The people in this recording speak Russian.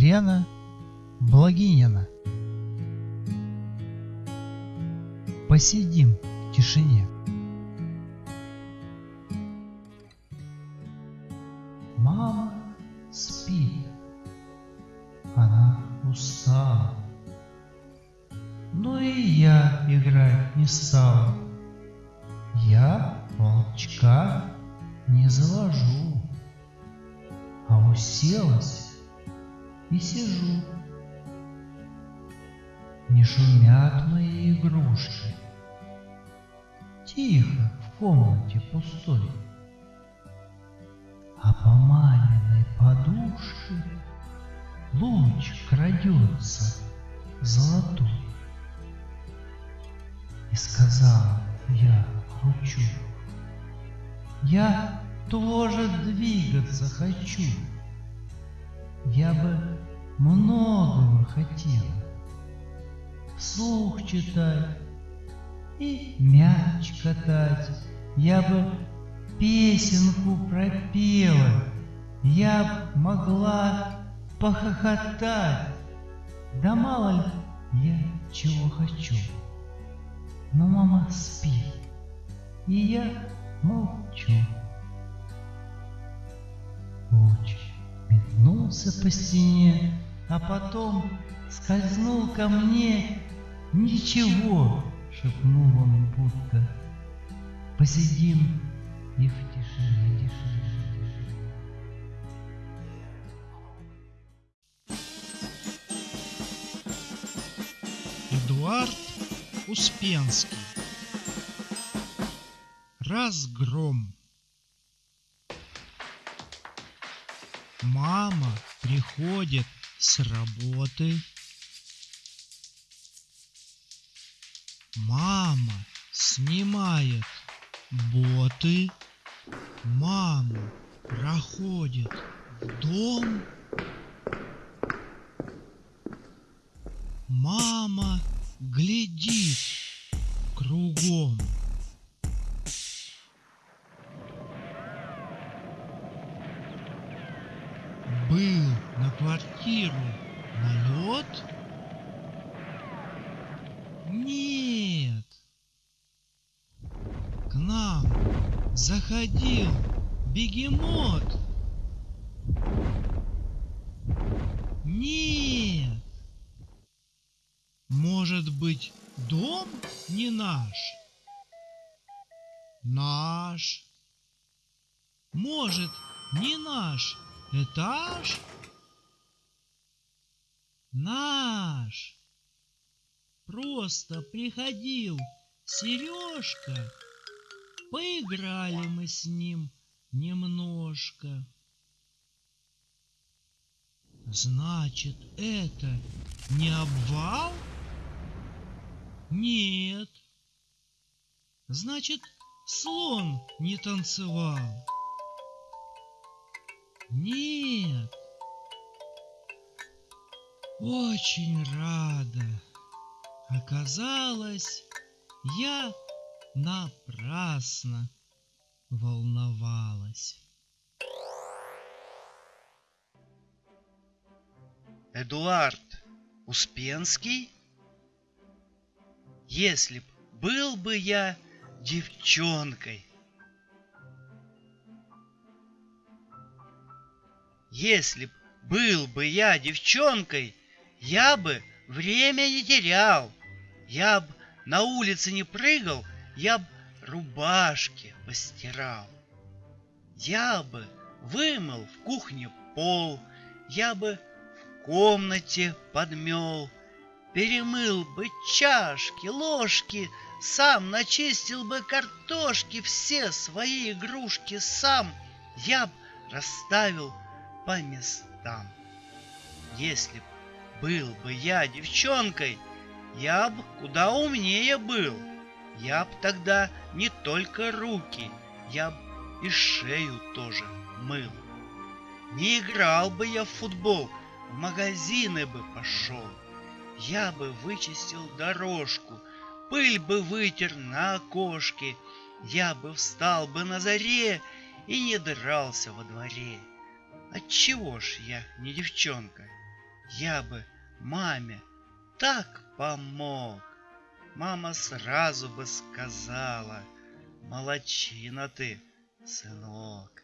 Елена Благинина. Посидим в тишине. Мама спит, она устала. Но и я играть не стал. Я волчка не завожу, а уселась и сижу. Не шумят мои игрушки. Тихо в комнате пустой. А по маминой подушке луч крадется золотой. И сказала я лучу, я тоже двигаться хочу. Я бы многого хотела. Вслух читать и мяч катать. Я бы песенку пропела. Я б могла похохотать. Да мало ли я чего хочу. Но мама спит, и я молчу. Луч метнулся по стене, а потом скользнул ко мне. Ничего, шепнул он будто. Посидим и в тишине, Эдуард Успенский Разгром Мама приходит с работы. Мама снимает боты. Мама проходит в дом. Мама глядит кругом. Был квартиру налет? Нет. К нам заходил бегемот. Нет. Может быть, дом не наш? Наш. Может, не наш этаж? Наш. Просто приходил Сережка. Поиграли мы с ним немножко. Значит, это не обвал? Нет. Значит, слон не танцевал. Нет. Очень рада. Оказалось, я напрасно волновалась. Эдуард Успенский? Если б был бы я девчонкой. Если б был бы я девчонкой, я бы время не терял. Я б на улице не прыгал, я б рубашки постирал. Я бы вымыл в кухне пол, я бы в комнате подмел, Перемыл бы чашки, ложки, сам начистил бы картошки, все свои игрушки сам я б расставил по местам. Если б был бы я девчонкой, я б куда умнее был. Я б тогда не только руки, я б и шею тоже мыл. Не играл бы я в футбол, в магазины бы пошел. Я бы вычистил дорожку, пыль бы вытер на окошке, Я бы встал бы на заре и не дрался во дворе. Отчего ж я не девчонка? Я бы маме так помог. Мама сразу бы сказала, молодчина ты, сынок.